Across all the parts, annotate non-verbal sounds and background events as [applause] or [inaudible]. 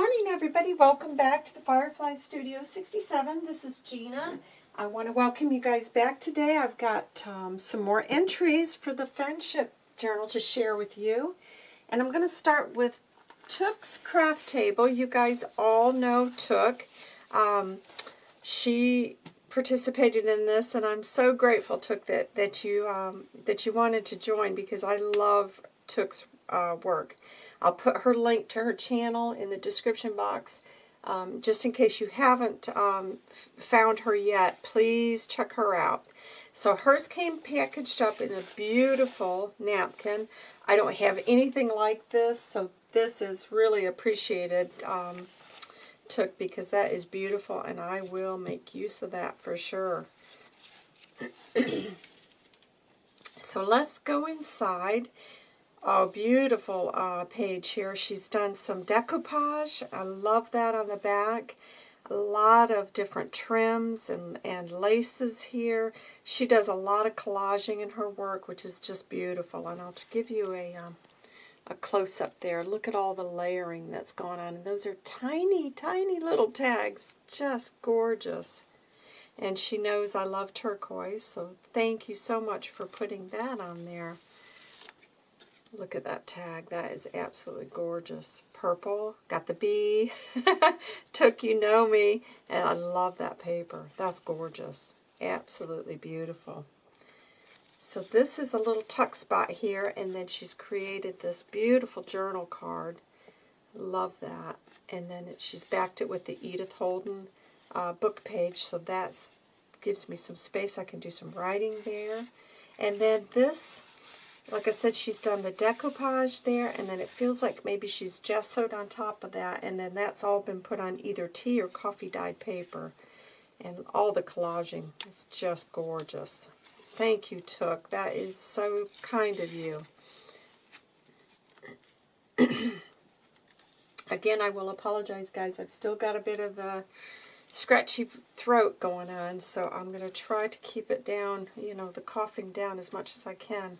morning, everybody. Welcome back to the Firefly Studio 67. This is Gina. I want to welcome you guys back today. I've got um, some more entries for the Friendship Journal to share with you. And I'm going to start with Took's Craft Table. You guys all know Took. Um, she participated in this, and I'm so grateful, Took, that, that, you, um, that you wanted to join because I love Took's uh, work. I'll put her link to her channel in the description box. Um, just in case you haven't um, found her yet, please check her out. So hers came packaged up in a beautiful napkin. I don't have anything like this, so this is really appreciated, um, Took, because that is beautiful, and I will make use of that for sure. [clears throat] so let's go inside Oh, beautiful uh, page here. She's done some decoupage. I love that on the back. A lot of different trims and, and laces here. She does a lot of collaging in her work, which is just beautiful. And I'll give you a, um, a close-up there. Look at all the layering that's gone on. And those are tiny, tiny little tags. Just gorgeous. And she knows I love turquoise, so thank you so much for putting that on there. Look at that tag. That is absolutely gorgeous. Purple. Got the bee. [laughs] Took You Know Me. And I love that paper. That's gorgeous. Absolutely beautiful. So this is a little tuck spot here. And then she's created this beautiful journal card. Love that. And then it, she's backed it with the Edith Holden uh, book page. So that gives me some space. I can do some writing there. And then this like I said, she's done the decoupage there, and then it feels like maybe she's gessoed on top of that, and then that's all been put on either tea or coffee dyed paper. And all the collaging is just gorgeous. Thank you, Took. That is so kind of you. [clears throat] Again, I will apologize, guys. I've still got a bit of the scratchy throat going on, so I'm going to try to keep it down, you know, the coughing down as much as I can.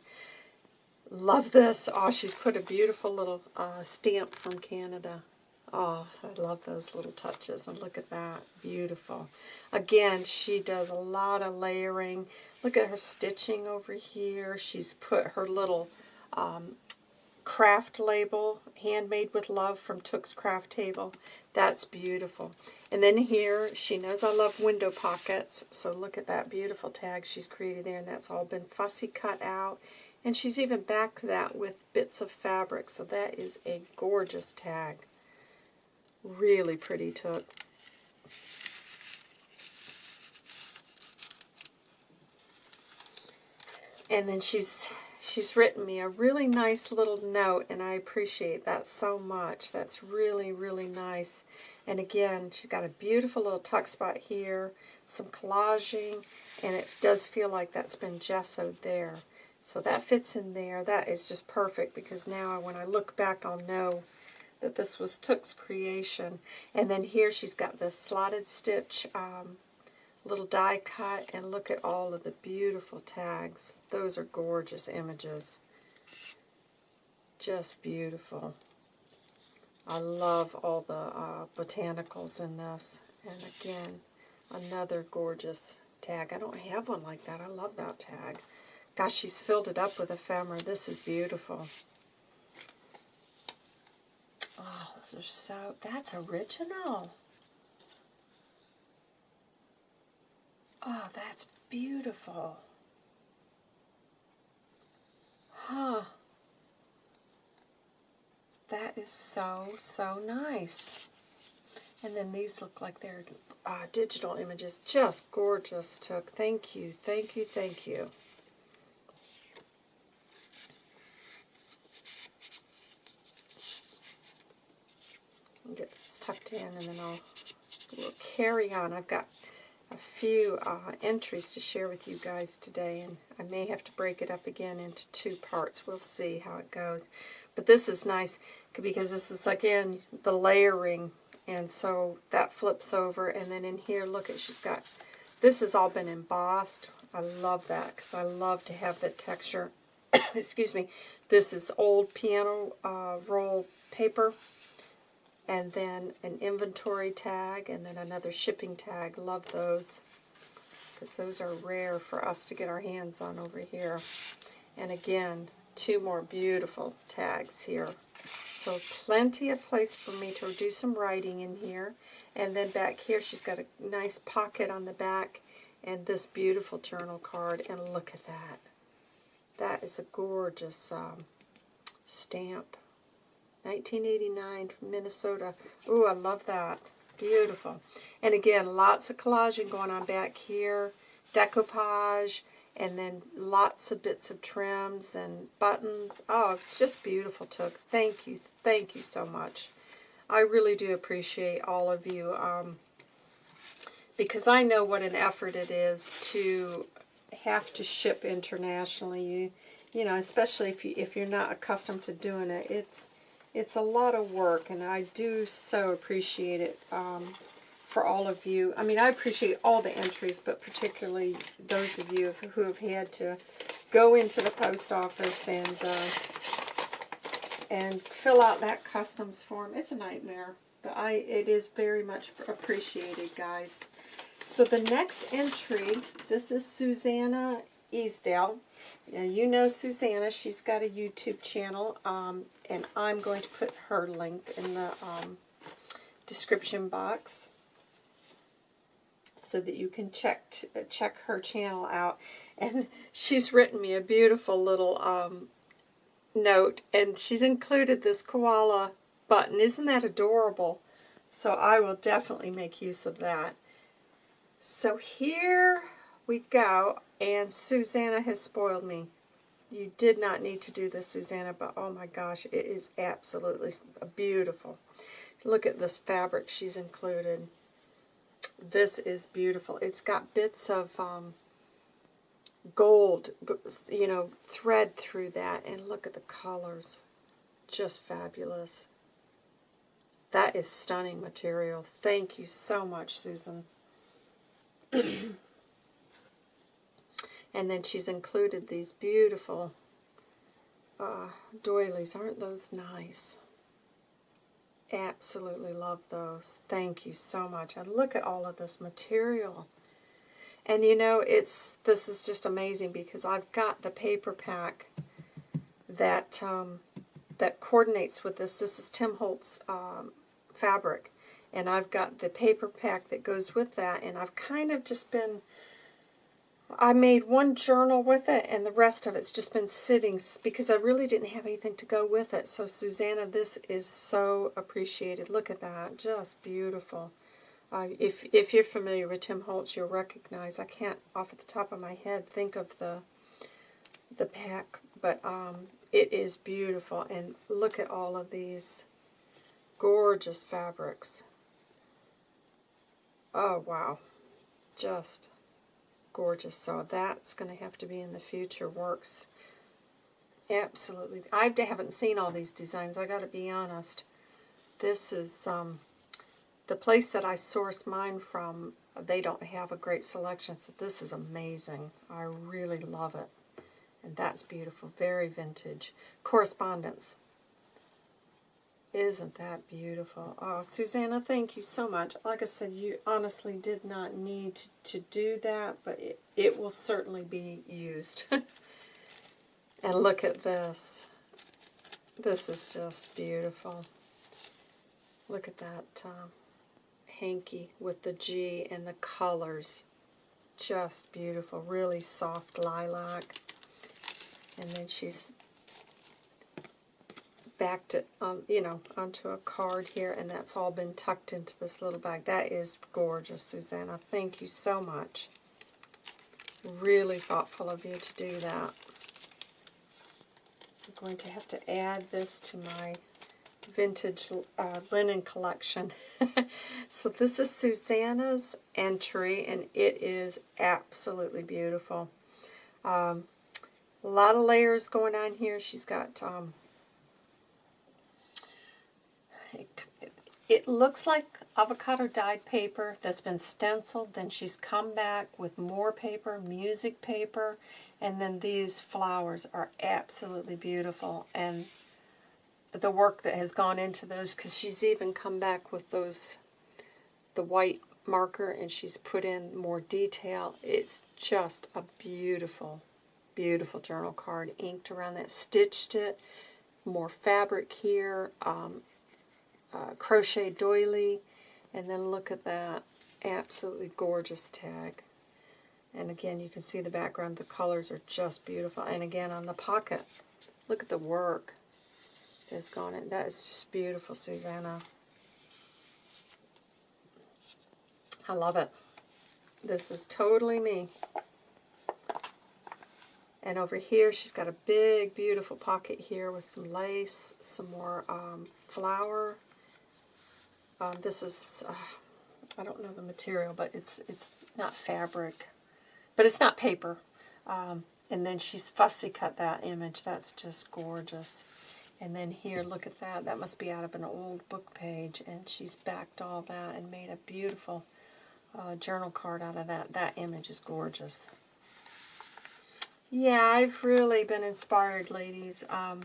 Love this. Oh, she's put a beautiful little uh, stamp from Canada. Oh, I love those little touches. And look at that. Beautiful. Again, she does a lot of layering. Look at her stitching over here. She's put her little um, craft label, Handmade with Love from Took's Craft Table. That's beautiful. And then here, she knows I love window pockets. So look at that beautiful tag she's created there. And that's all been fussy cut out. And she's even backed that with bits of fabric, so that is a gorgeous tag. Really pretty Took. And then she's she's written me a really nice little note, and I appreciate that so much. That's really, really nice. And again, she's got a beautiful little tuck spot here, some collaging, and it does feel like that's been gessoed there. So that fits in there. That is just perfect because now when I look back, I'll know that this was Took's creation. And then here she's got the slotted stitch um, little die cut. And look at all of the beautiful tags. Those are gorgeous images. Just beautiful. I love all the uh, botanicals in this. And again, another gorgeous tag. I don't have one like that. I love that tag. Gosh, she's filled it up with ephemera. This is beautiful. Oh, those are so, that's original. Oh, that's beautiful. Huh. That is so, so nice. And then these look like they're uh, digital images. Just gorgeous, Took. Thank you, thank you, thank you. Get this tucked in and then I'll we'll carry on. I've got a few uh, entries to share with you guys today and I may have to break it up again into two parts. We'll see how it goes. But this is nice because this is again the layering and so that flips over and then in here look at she's got this has all been embossed. I love that because I love to have that texture. [coughs] Excuse me. This is old piano uh, roll paper and then an inventory tag, and then another shipping tag. Love those because those are rare for us to get our hands on over here. And again, two more beautiful tags here. So plenty of place for me to do some writing in here. And then back here, she's got a nice pocket on the back and this beautiful journal card. And look at that. That is a gorgeous um, stamp. 1989 from Minnesota. Ooh, I love that. Beautiful. And again, lots of collaging going on back here. Decoupage. And then lots of bits of trims and buttons. Oh, it's just beautiful, Took. Thank you. Thank you so much. I really do appreciate all of you. Um, because I know what an effort it is to have to ship internationally. You, you know, especially if you if you're not accustomed to doing it, it's it's a lot of work, and I do so appreciate it um, for all of you. I mean, I appreciate all the entries, but particularly those of you who have had to go into the post office and uh, and fill out that customs form. It's a nightmare, but I it is very much appreciated, guys. So the next entry, this is Susanna Easdale. Now you know Susanna, she's got a YouTube channel, um, and I'm going to put her link in the um, description box so that you can check check her channel out. And [laughs] she's written me a beautiful little um, note, and she's included this koala button. Isn't that adorable? So I will definitely make use of that. So here we go, and Susanna has spoiled me. You did not need to do this, Susanna, but oh my gosh, it is absolutely beautiful. Look at this fabric she's included. This is beautiful. It's got bits of um, gold, you know, thread through that, and look at the colors. Just fabulous. That is stunning material. Thank you so much, Susan. [clears throat] And then she's included these beautiful uh, doilies. Aren't those nice? Absolutely love those. Thank you so much. And look at all of this material. And you know, it's this is just amazing because I've got the paper pack that um, that coordinates with this. This is Tim Holtz um, fabric. And I've got the paper pack that goes with that. And I've kind of just been I made one journal with it, and the rest of it's just been sitting because I really didn't have anything to go with it. So, Susanna, this is so appreciated. Look at that. Just beautiful. Uh, if, if you're familiar with Tim Holtz, you'll recognize, I can't, off at the top of my head, think of the, the pack, but um, it is beautiful. And look at all of these gorgeous fabrics. Oh, wow. Just gorgeous. So that's going to have to be in the future works. Absolutely. I haven't seen all these designs. I got to be honest. This is um, the place that I source mine from. They don't have a great selection, so this is amazing. I really love it. And that's beautiful. Very vintage. Correspondence. Isn't that beautiful? Oh, Susanna, thank you so much. Like I said, you honestly did not need to, do that, but it, it will certainly be used. [laughs] and look at this. This is just beautiful. Look at that um, hanky with the G and the colors. Just beautiful. Really soft lilac. And then she's backed it, um, you know, onto a card here, and that's all been tucked into this little bag. That is gorgeous, Susanna. Thank you so much. Really thoughtful of you to do that. I'm going to have to add this to my vintage uh, linen collection. [laughs] so this is Susanna's entry, and it is absolutely beautiful. Um, a lot of layers going on here. She's got um, It looks like avocado dyed paper that's been stenciled. Then she's come back with more paper, music paper, and then these flowers are absolutely beautiful. And the work that has gone into those because she's even come back with those the white marker and she's put in more detail. It's just a beautiful, beautiful journal card. Inked around that, stitched it, more fabric here, um, uh, crochet doily, and then look at that absolutely gorgeous tag. And again, you can see the background. The colors are just beautiful. And again, on the pocket, look at the work that's gone in. That is just beautiful, Susanna. I love it. This is totally me. And over here, she's got a big, beautiful pocket here with some lace, some more um, flower. Um, this is, uh, I don't know the material, but it's it's not fabric. But it's not paper. Um, and then she's fussy cut that image. That's just gorgeous. And then here, look at that. That must be out of an old book page. And she's backed all that and made a beautiful uh, journal card out of that. That image is gorgeous. Yeah, I've really been inspired, ladies. Um,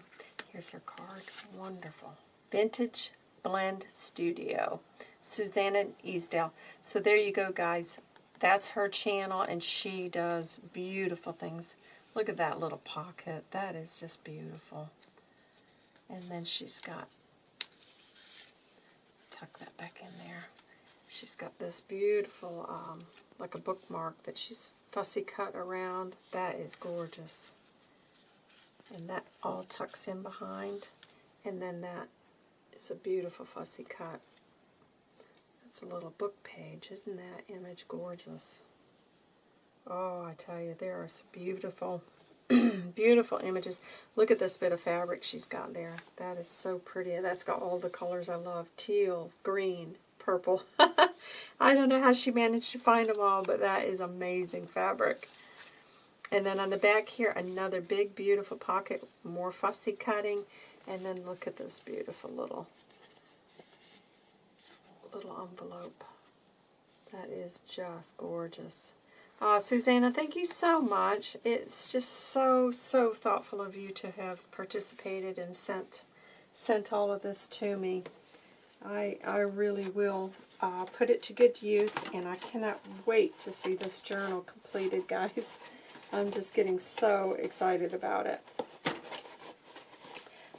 here's her card. Wonderful. Vintage Blend Studio. Susanna Easdale. So there you go, guys. That's her channel, and she does beautiful things. Look at that little pocket. That is just beautiful. And then she's got, tuck that back in there. She's got this beautiful, um, like a bookmark that she's fussy cut around. That is gorgeous. And that all tucks in behind. And then that is a beautiful fussy cut. That's a little book page. Isn't that image gorgeous? Oh, I tell you, there are some beautiful, [clears throat] beautiful images. Look at this bit of fabric she's got there. That is so pretty. That's got all the colors I love. Teal, green, purple. [laughs] I don't know how she managed to find them all, but that is amazing fabric. And then on the back here, another big, beautiful pocket, more fussy cutting. And then look at this beautiful little, little envelope. That is just gorgeous. Uh, Susanna, thank you so much. It's just so, so thoughtful of you to have participated and sent sent all of this to me. I, I really will uh, put it to good use, and I cannot wait to see this journal completed, [laughs] guys. I'm just getting so excited about it.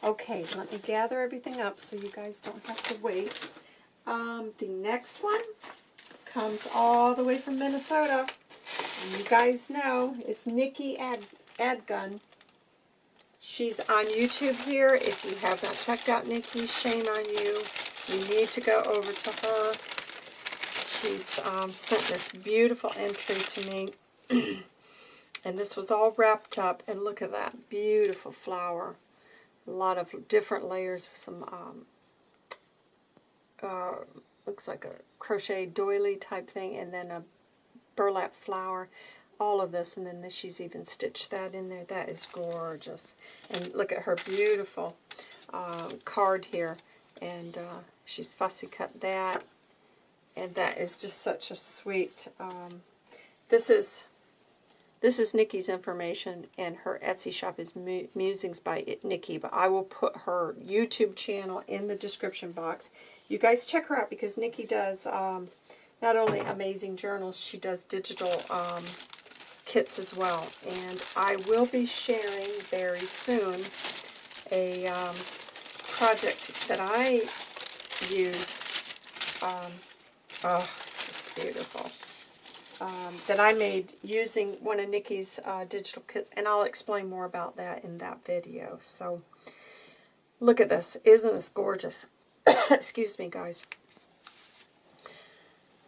Okay, let me gather everything up so you guys don't have to wait. Um, the next one comes all the way from Minnesota. And you guys know it's Nikki Ad Adgun. She's on YouTube here. If you have not checked out Nikki, shame on you. You need to go over to her. She's um, sent this beautiful entry to me. [clears throat] and this was all wrapped up. And look at that beautiful flower. A lot of different layers some, um, uh, looks like a crochet doily type thing. And then a burlap flower all of this, and then she's even stitched that in there. That is gorgeous. And look at her beautiful uh, card here. And uh, She's fussy cut that. And that is just such a sweet, um, this is, this is Nikki's information, and her Etsy shop is Musings by Nikki, but I will put her YouTube channel in the description box. You guys check her out because Nikki does um, not only amazing journals, she does digital um, kits as well. And I will be sharing very soon a um, project that I used, um, oh, it's just beautiful, um, that I made using one of Nikki's uh, digital kits, and I'll explain more about that in that video. So, look at this. Isn't this gorgeous? [coughs] Excuse me, guys.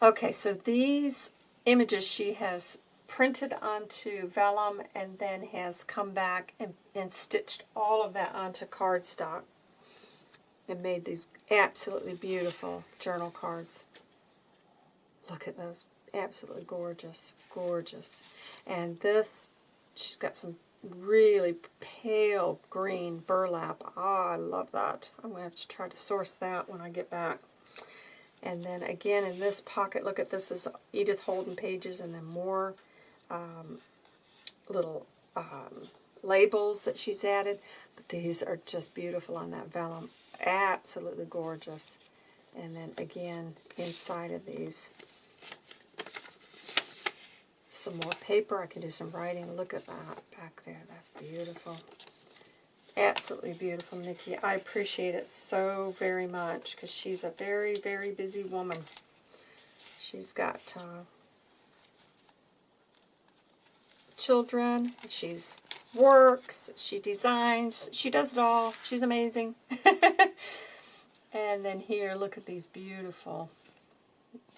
Okay, so these images she has printed onto vellum and then has come back and, and stitched all of that onto cardstock and made these absolutely beautiful journal cards. Look at those. Absolutely gorgeous. Gorgeous. And this, she's got some really pale green burlap. Oh, I love that. I'm going to have to try to source that when I get back. And then again in this pocket, look at this is Edith Holden pages and then more um, little um, labels that she's added. But these are just beautiful on that vellum. Absolutely gorgeous. And then again, inside of these, some more paper. I can do some writing. Look at that back there. That's beautiful. Absolutely beautiful, Nikki. I appreciate it so very much because she's a very, very busy woman. She's got uh, children. She's works. She designs. She does it all. She's amazing. [laughs] and then here, look at these beautiful,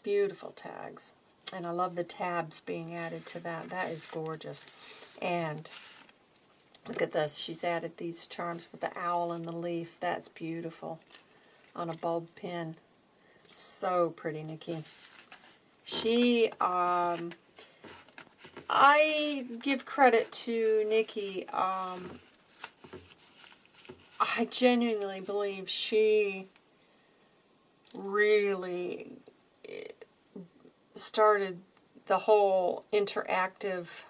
beautiful tags. And I love the tabs being added to that. That is gorgeous. And look at this. She's added these charms with the owl and the leaf. That's beautiful on a bulb pin. So pretty, Nikki. She, um, I give credit to Nikki. Um, I genuinely believe she really started the whole interactive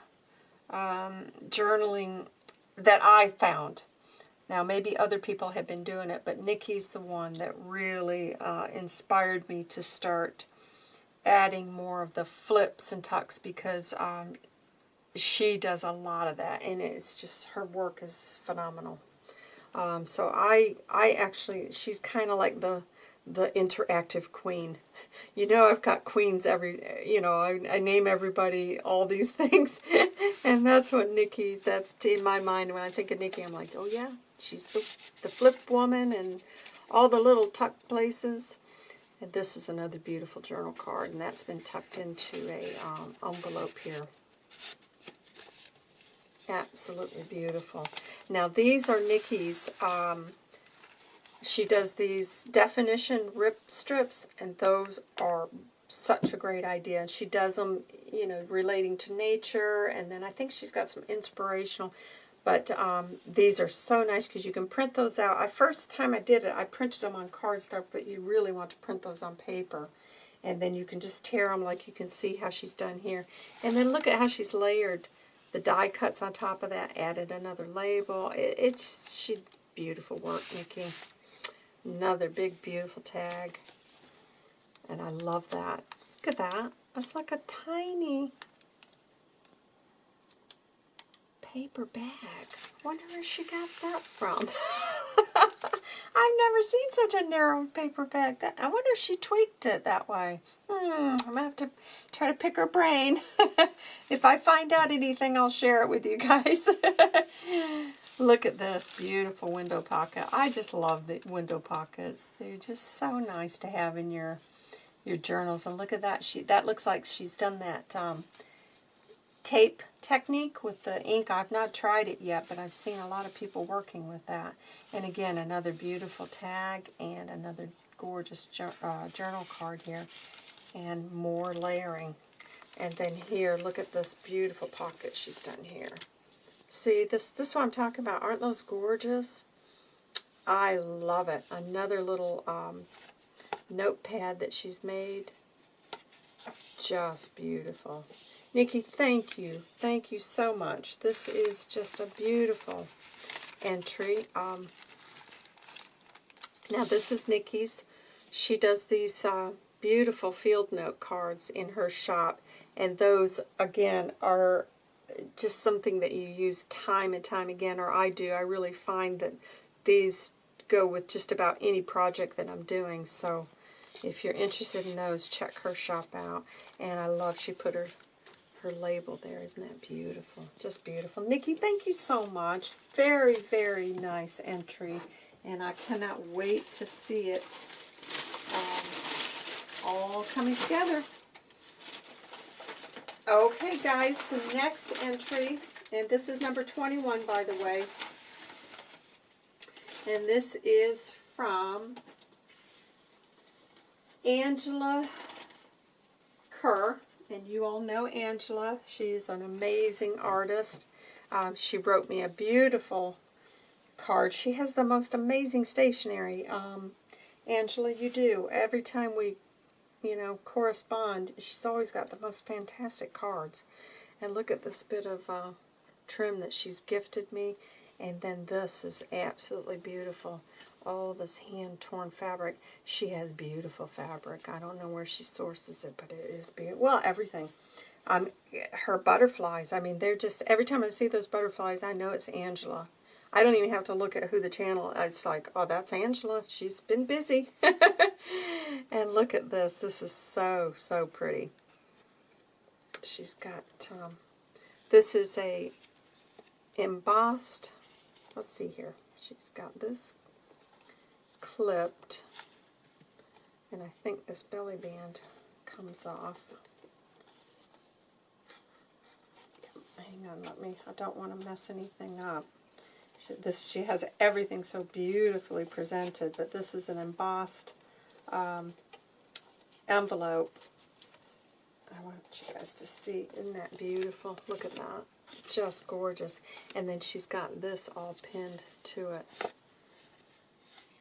um, journaling that I found. Now, maybe other people have been doing it, but Nikki's the one that really uh, inspired me to start adding more of the flips and tucks because um, she does a lot of that, and it's just, her work is phenomenal. Um, so I, I actually, she's kind of like the, the interactive queen. [laughs] You know, I've got queens every, you know, I, I name everybody all these [laughs] things. and that's what Nikki, that's in my mind. When I think of Nikki, I'm like, oh yeah, she's the, the flip woman and all the little tuck places. And this is another beautiful journal card, and that's been tucked into a um, envelope here. Absolutely beautiful. Now, these are Nikki's um, she does these definition rip strips, and those are such a great idea. And she does them, you know, relating to nature, and then I think she's got some inspirational. But um, these are so nice because you can print those out. I First time I did it, I printed them on cardstock, but you really want to print those on paper. And then you can just tear them like you can see how she's done here. And then look at how she's layered the die cuts on top of that, added another label. It, it's she beautiful work, Nikki. Another big, beautiful tag. And I love that. Look at that. It's like a tiny paper bag. wonder where she got that from. [laughs] [laughs] I've never seen such a narrow paper bag. That, I wonder if she tweaked it that way. Hmm, I'm going to have to try to pick her brain. [laughs] if I find out anything, I'll share it with you guys. [laughs] Look at this beautiful window pocket. I just love the window pockets. They're just so nice to have in your your journals. And look at that. She That looks like she's done that um, tape technique with the ink. I've not tried it yet, but I've seen a lot of people working with that. And again, another beautiful tag and another gorgeous uh, journal card here. And more layering. And then here, look at this beautiful pocket she's done here. See, this, this is what I'm talking about. Aren't those gorgeous? I love it. Another little um, notepad that she's made. Just beautiful. Nikki, thank you. Thank you so much. This is just a beautiful entry. Um, now, this is Nikki's. She does these uh, beautiful field note cards in her shop. And those, again, are just something that you use time and time again, or I do. I really find that these go with just about any project that I'm doing. So if you're interested in those, check her shop out. And I love she put her her label there. Isn't that beautiful? Just beautiful. Nikki, thank you so much. Very, very nice entry. And I cannot wait to see it um, all coming together. Okay, guys, the next entry, and this is number 21, by the way, and this is from Angela Kerr, and you all know Angela. She's an amazing artist. Um, she wrote me a beautiful card. She has the most amazing stationery. Um, Angela, you do. Every time we you know, correspond. She's always got the most fantastic cards. And look at this bit of uh, trim that she's gifted me. And then this is absolutely beautiful. All this hand-torn fabric. She has beautiful fabric. I don't know where she sources it, but it is beautiful. Well, everything. Um, her butterflies, I mean, they're just, every time I see those butterflies, I know it's Angela. I don't even have to look at who the channel, it's like, oh, that's Angela. She's been busy. [laughs] and look at this. This is so, so pretty. She's got, um, this is a embossed, let's see here. She's got this clipped, and I think this belly band comes off. Hang on, let me, I don't want to mess anything up. She, this, she has everything so beautifully presented, but this is an embossed um, envelope. I want you guys to see. Isn't that beautiful? Look at that. Just gorgeous. And then she's got this all pinned to it.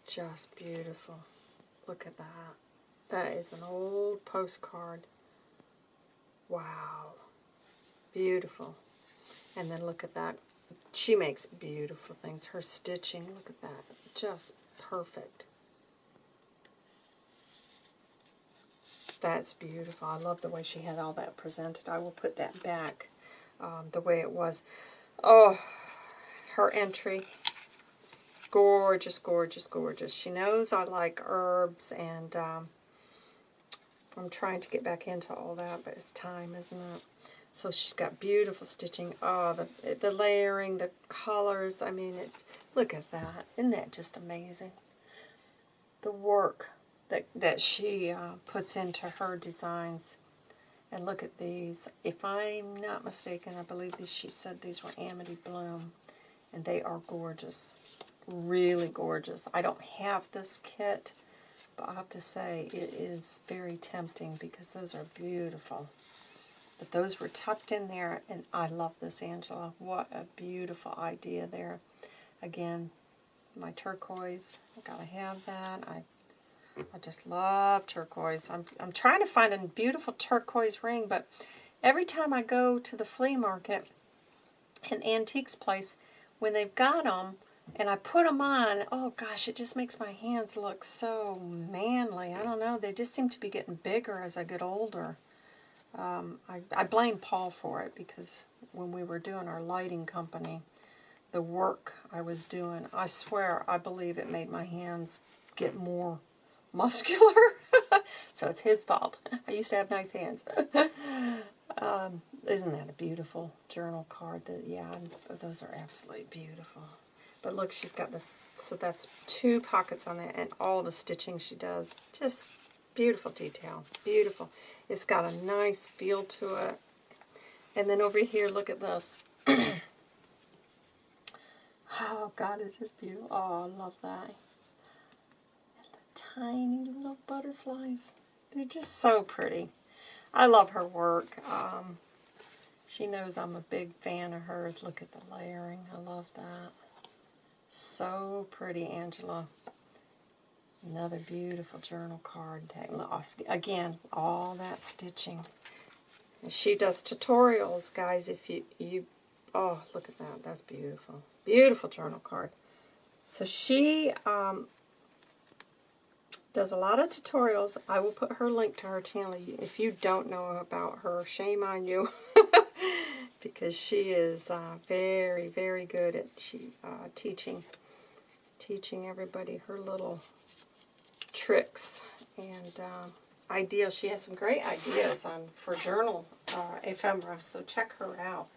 Just beautiful. Look at that. That is an old postcard. Wow. Beautiful. And then look at that she makes beautiful things. Her stitching, look at that. Just perfect. That's beautiful. I love the way she had all that presented. I will put that back um, the way it was. Oh, her entry. Gorgeous, gorgeous, gorgeous. She knows I like herbs, and um, I'm trying to get back into all that, but it's time, isn't it? So she's got beautiful stitching. Oh, the, the layering, the colors. I mean, it's, look at that. Isn't that just amazing? The work that, that she uh, puts into her designs. And look at these. If I'm not mistaken, I believe these, she said these were Amity Bloom. And they are gorgeous. Really gorgeous. I don't have this kit, but I have to say it is very tempting because those are beautiful. But those were tucked in there, and I love this, Angela. What a beautiful idea there. Again, my turquoise, i got to have that. I I just love turquoise. I'm, I'm trying to find a beautiful turquoise ring, but every time I go to the flea market, an antiques place, when they've got them, and I put them on, oh gosh, it just makes my hands look so manly. I don't know, they just seem to be getting bigger as I get older. Um, I, I blame Paul for it because when we were doing our lighting company, the work I was doing, I swear I believe it made my hands get more [laughs] muscular. so it's his fault. I used to have nice hands. [laughs] um, isn't that a beautiful journal card? That Yeah, those are absolutely beautiful. But look, she's got this, so that's two pockets on it, and all the stitching she does. Just beautiful detail. Beautiful. It's got a nice feel to it. And then over here, look at this. [clears throat] oh, God, it's just beautiful. Oh, I love that. And the tiny little butterflies. They're just so pretty. I love her work. Um, she knows I'm a big fan of hers. Look at the layering. I love that. So pretty, Angela. Another beautiful journal card. Again, all that stitching. And she does tutorials, guys, if you, you, oh, look at that. That's beautiful. Beautiful journal card. So she um, does a lot of tutorials. I will put her link to her channel. If you don't know about her, shame on you. [laughs] because she is uh, very, very good at she uh, teaching teaching everybody her little tricks and uh, ideas. She has some great ideas on for journal uh, ephemera, so check her out.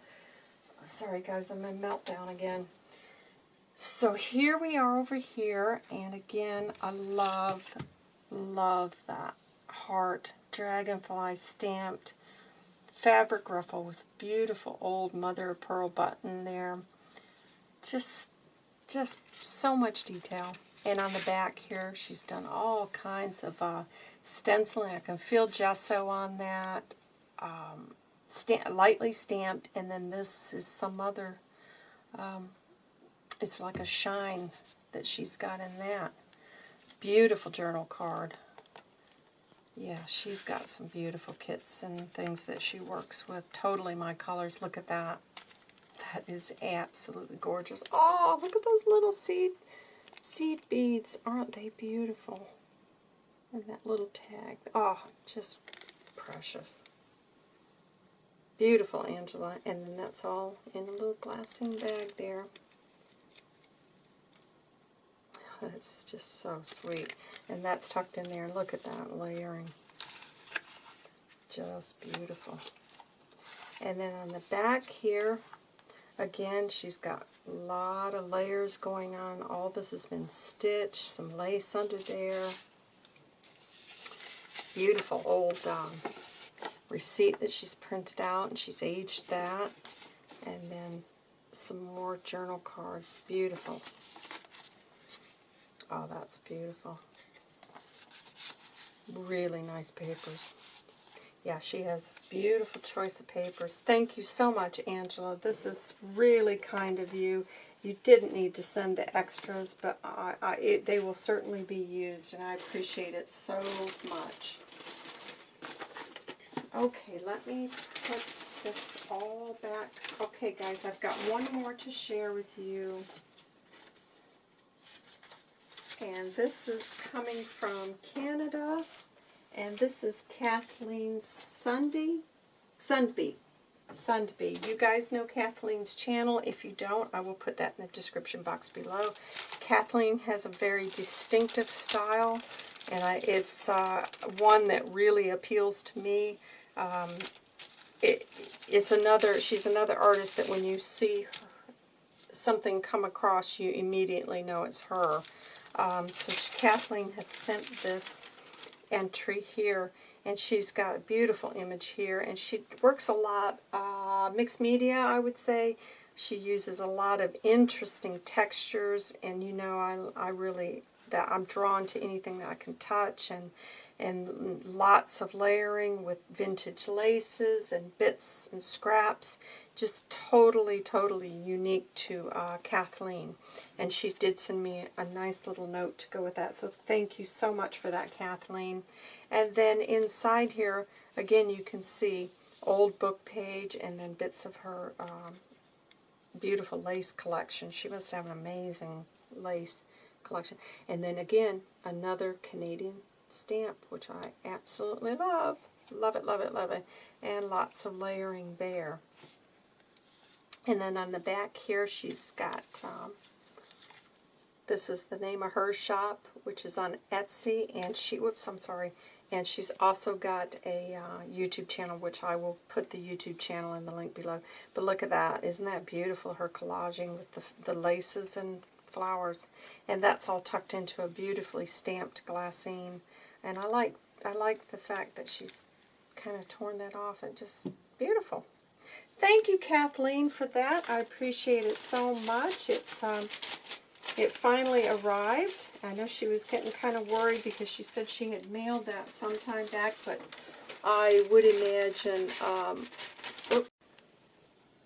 Sorry guys, I'm in meltdown again. So here we are over here, and again, I love, love that heart dragonfly stamped fabric ruffle with beautiful old mother of pearl button there. Just, just so much detail. And on the back here, she's done all kinds of uh, stenciling. I can feel gesso on that, um, lightly stamped, and then this is some other, um, it's like a shine that she's got in that. Beautiful journal card. Yeah, she's got some beautiful kits and things that she works with. Totally my colors. Look at that. That is absolutely gorgeous. Oh, look at those little seed seed beads. Aren't they beautiful? And that little tag. Oh, just precious. Beautiful, Angela. And then that's all in a little glassine bag there. It's just so sweet. And that's tucked in there. Look at that layering. Just beautiful. And then on the back here, again, she's got a lot of layers going on. All this has been stitched, some lace under there. Beautiful old um, receipt that she's printed out, and she's aged that. And then some more journal cards. Beautiful. Oh, that's beautiful. Really nice papers. Yeah, she has beautiful choice of papers. Thank you so much, Angela. This is really kind of you. You didn't need to send the extras, but I, I, it, they will certainly be used, and I appreciate it so much. Okay, let me put this all back. Okay, guys, I've got one more to share with you. And this is coming from Canada. And this is Kathleen Sunday, Sundby. Sundby. You guys know Kathleen's channel. If you don't, I will put that in the description box below. Kathleen has a very distinctive style, and I, it's uh, one that really appeals to me. Um, it, it's another, she's another artist that when you see her, something come across, you immediately know it's her. Um, so Kathleen has sent this entry here, and she's got a beautiful image here, and she works a lot, uh, mixed media, I would say. She uses a lot of interesting textures, and you know, I, I really, that I'm drawn to anything that I can touch, and and lots of layering with vintage laces and bits and scraps. Just totally, totally unique to uh, Kathleen. And she did send me a nice little note to go with that. So thank you so much for that, Kathleen. And then inside here, again, you can see old book page and then bits of her um, beautiful lace collection. She must have an amazing lace collection. And then again, another Canadian stamp, which I absolutely love. Love it, love it, love it. And lots of layering there. And then on the back here, she's got, um, this is the name of her shop, which is on Etsy. And she, whoops, I'm sorry. And she's also got a uh, YouTube channel, which I will put the YouTube channel in the link below. But look at that. Isn't that beautiful, her collaging with the, the laces and flowers. And that's all tucked into a beautifully stamped glassine. And I like I like the fact that she's kind of torn that off and just beautiful. Thank you, Kathleen, for that. I appreciate it so much. It um, it finally arrived. I know she was getting kind of worried because she said she had mailed that sometime back, but I would imagine um,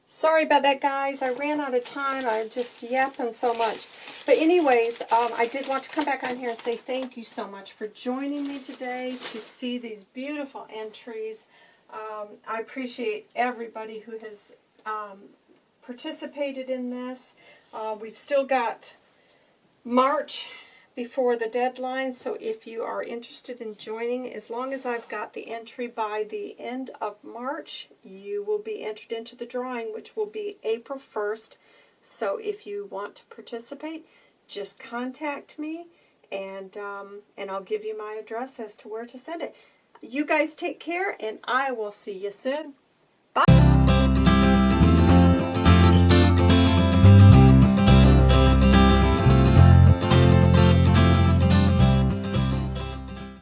Sorry about that, guys. I ran out of time. I'm just yapping so much. But anyways, um, I did want to come back on here and say thank you so much for joining me today to see these beautiful entries. Um, I appreciate everybody who has um, participated in this. Uh, we've still got March before the deadline, so if you are interested in joining, as long as I've got the entry by the end of March, you will be entered into the drawing, which will be April 1st. So if you want to participate, just contact me, and, um, and I'll give you my address as to where to send it. You guys take care, and I will see you soon. Bye!